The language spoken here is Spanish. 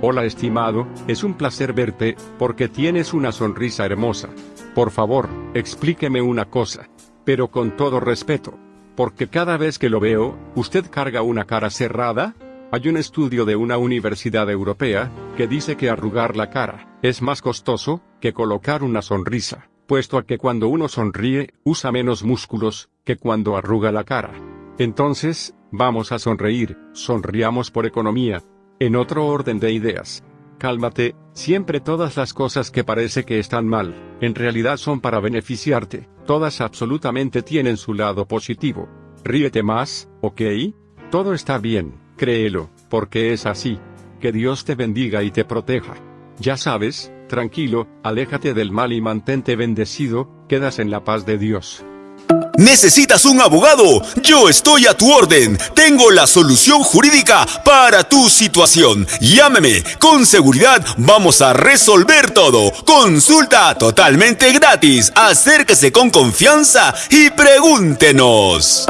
Hola estimado, es un placer verte, porque tienes una sonrisa hermosa. Por favor, explíqueme una cosa. Pero con todo respeto. Porque cada vez que lo veo, ¿usted carga una cara cerrada? Hay un estudio de una universidad europea, que dice que arrugar la cara, es más costoso, que colocar una sonrisa, puesto a que cuando uno sonríe, usa menos músculos, que cuando arruga la cara. Entonces, vamos a sonreír, sonriamos por economía, en otro orden de ideas. Cálmate, siempre todas las cosas que parece que están mal, en realidad son para beneficiarte, todas absolutamente tienen su lado positivo. Ríete más, ¿ok? Todo está bien, créelo, porque es así. Que Dios te bendiga y te proteja. Ya sabes, tranquilo, aléjate del mal y mantente bendecido, quedas en la paz de Dios. ¿Necesitas un abogado? Yo estoy a tu orden. Tengo la solución jurídica para tu situación. Llámeme. Con seguridad vamos a resolver todo. Consulta totalmente gratis. Acérquese con confianza y pregúntenos.